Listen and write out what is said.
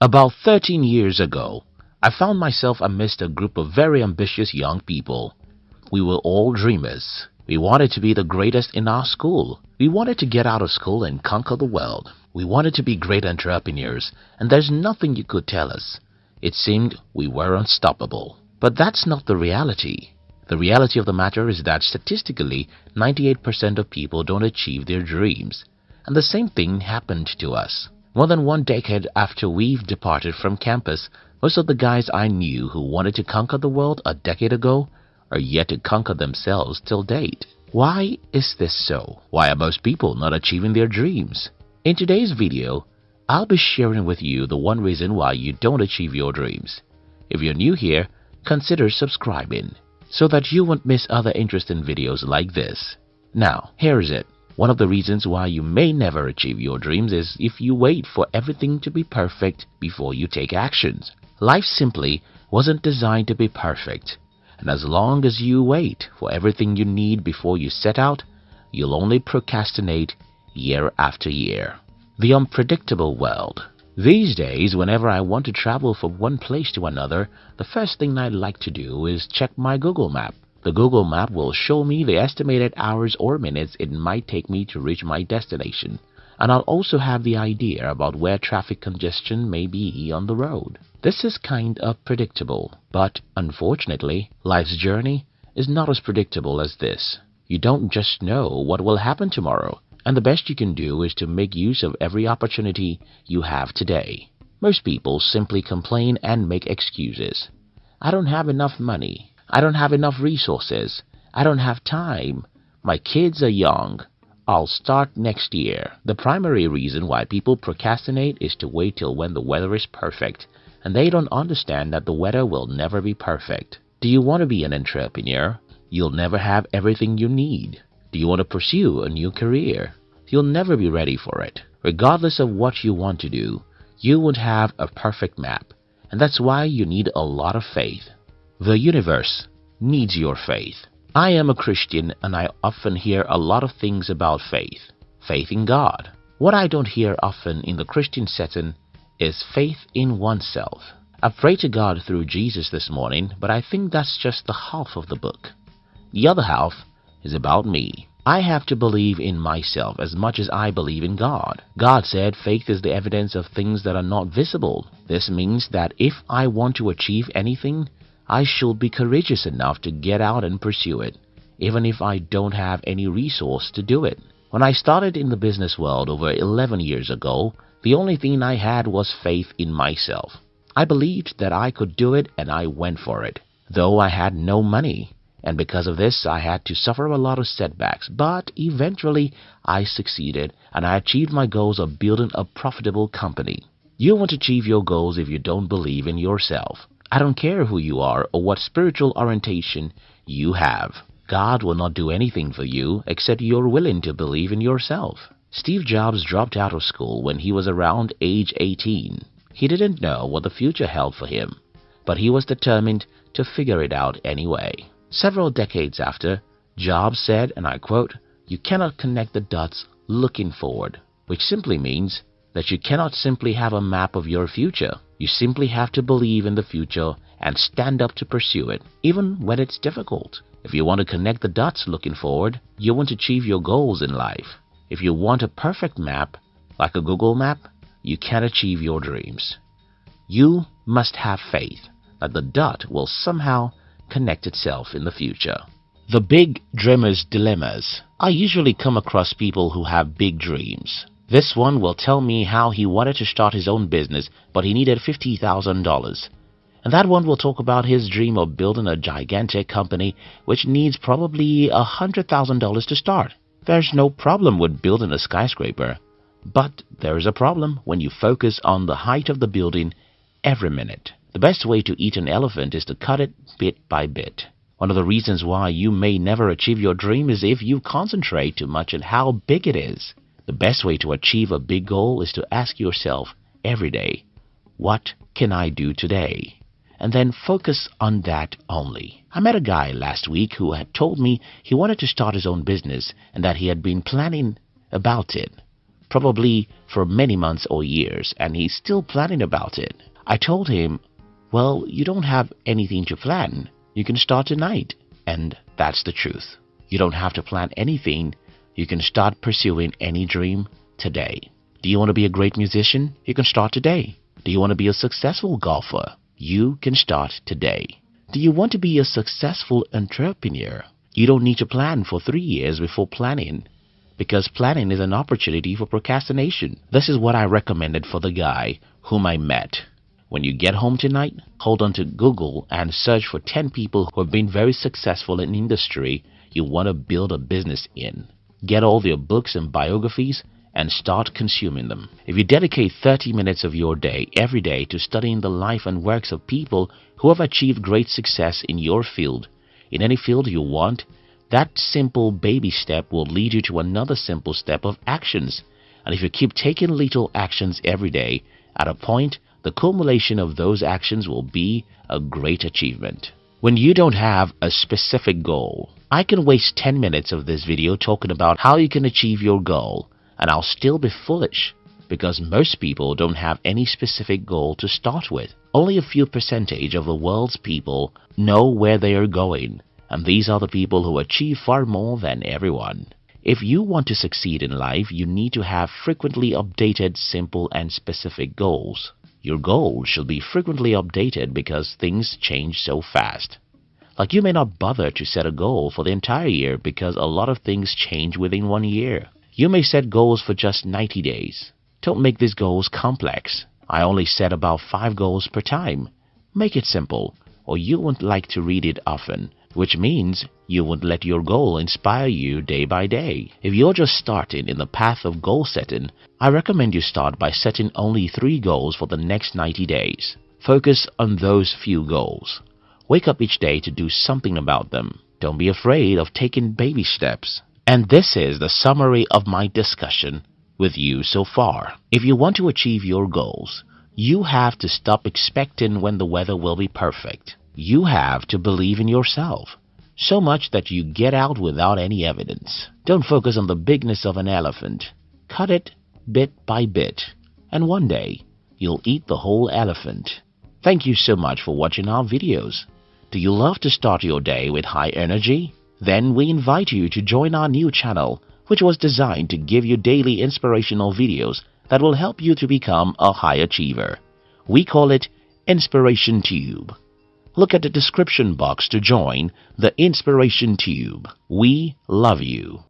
About 13 years ago, I found myself amidst a group of very ambitious young people. We were all dreamers. We wanted to be the greatest in our school. We wanted to get out of school and conquer the world. We wanted to be great entrepreneurs, and there's nothing you could tell us. It seemed we were unstoppable. But that's not the reality. The reality of the matter is that statistically, 98% of people don't achieve their dreams. And the same thing happened to us. More than one decade after we've departed from campus, most of the guys I knew who wanted to conquer the world a decade ago are yet to conquer themselves till date. Why is this so? Why are most people not achieving their dreams? In today's video, I'll be sharing with you the one reason why you don't achieve your dreams. If you're new here, consider subscribing so that you won't miss other interesting videos like this. Now, here's it. One of the reasons why you may never achieve your dreams is if you wait for everything to be perfect before you take actions. Life simply wasn't designed to be perfect. And as long as you wait for everything you need before you set out, you'll only procrastinate year after year. The unpredictable world. These days, whenever I want to travel from one place to another, the first thing I'd like to do is check my Google map. The Google map will show me the estimated hours or minutes it might take me to reach my destination and I'll also have the idea about where traffic congestion may be on the road. This is kind of predictable, but unfortunately, life's journey is not as predictable as this. You don't just know what will happen tomorrow, and the best you can do is to make use of every opportunity you have today. Most people simply complain and make excuses. I don't have enough money. I don't have enough resources. I don't have time. My kids are young. I'll start next year. The primary reason why people procrastinate is to wait till when the weather is perfect, and they don't understand that the weather will never be perfect. Do you want to be an entrepreneur? You'll never have everything you need. Do you want to pursue a new career? You'll never be ready for it. Regardless of what you want to do, you won't have a perfect map, and that's why you need a lot of faith. The universe needs your faith. I am a Christian and I often hear a lot of things about faith. Faith in God. What I don't hear often in the Christian setting is faith in oneself. I prayed to God through Jesus this morning, but I think that's just the half of the book. The other half is about me. I have to believe in myself as much as I believe in God. God said faith is the evidence of things that are not visible. This means that if I want to achieve anything, I should be courageous enough to get out and pursue it, even if I don't have any resource to do it. When I started in the business world over 11 years ago, the only thing I had was faith in myself. I believed that I could do it and I went for it, though I had no money. And because of this, I had to suffer a lot of setbacks, but eventually I succeeded and I achieved my goals of building a profitable company. You won't achieve your goals if you don't believe in yourself. I don't care who you are or what spiritual orientation you have. God will not do anything for you except you're willing to believe in yourself. Steve Jobs dropped out of school when he was around age 18. He didn't know what the future held for him, but he was determined to figure it out anyway. Several decades after, Jobs said, and I quote, You cannot connect the dots looking forward, which simply means that you cannot simply have a map of your future. You simply have to believe in the future and stand up to pursue it, even when it's difficult. If you want to connect the dots looking forward, you won't achieve your goals in life. If you want a perfect map, like a Google map, you can't achieve your dreams. You must have faith that the dot will somehow connect itself in the future. The Big Dreamer's Dilemmas I usually come across people who have big dreams. This one will tell me how he wanted to start his own business, but he needed $50,000. And that one will talk about his dream of building a gigantic company which needs probably $100,000 to start. There's no problem with building a skyscraper, but there is a problem when you focus on the height of the building every minute. The best way to eat an elephant is to cut it bit by bit. One of the reasons why you may never achieve your dream is if you concentrate too much on how big it is. The best way to achieve a big goal is to ask yourself every day, what can I do today? And then focus on that only. I met a guy last week who had told me he wanted to start his own business and that he had been planning about it probably for many months or years, and he's still planning about it. I told him, Well, you don't have anything to plan. You can start tonight. And that's the truth. You don't have to plan anything. You can start pursuing any dream today. Do you want to be a great musician? You can start today. Do you want to be a successful golfer? You can start today. Do you want to be a successful entrepreneur? You don't need to plan for three years before planning because planning is an opportunity for procrastination. This is what I recommended for the guy whom I met. When you get home tonight, hold on to Google and search for 10 people who have been very successful in industry you want to build a business in. Get all their books and biographies and start consuming them. If you dedicate 30 minutes of your day every day to studying the life and works of people who have achieved great success in your field, in any field you want, that simple baby step will lead you to another simple step of actions. And if you keep taking little actions every day, at a point, the culmination of those actions will be a great achievement. When you don't have a specific goal, I can waste 10 minutes of this video talking about how you can achieve your goal and I'll still be foolish because most people don't have any specific goal to start with. Only a few percentage of the world's people know where they are going and these are the people who achieve far more than everyone. If you want to succeed in life, you need to have frequently updated, simple and specific goals. Your goals should be frequently updated because things change so fast. Like you may not bother to set a goal for the entire year because a lot of things change within one year. You may set goals for just 90 days. Don't make these goals complex. I only set about 5 goals per time. Make it simple, or you won't like to read it often, which means you won't let your goal inspire you day by day. If you're just starting in the path of goal setting, I recommend you start by setting only 3 goals for the next 90 days. Focus on those few goals. Wake up each day to do something about them. Don't be afraid of taking baby steps. And this is the summary of my discussion with you so far. If you want to achieve your goals, you have to stop expecting when the weather will be perfect. You have to believe in yourself. So much that you get out without any evidence. Don't focus on the bigness of an elephant. Cut it bit by bit. And one day, you'll eat the whole elephant. Thank you so much for watching our videos. Do you love to start your day with high energy? Then we invite you to join our new channel, which was designed to give you daily inspirational videos that will help you to become a high achiever. We call it Inspiration Tube. Look at the description box to join the Inspiration Tube. We love you.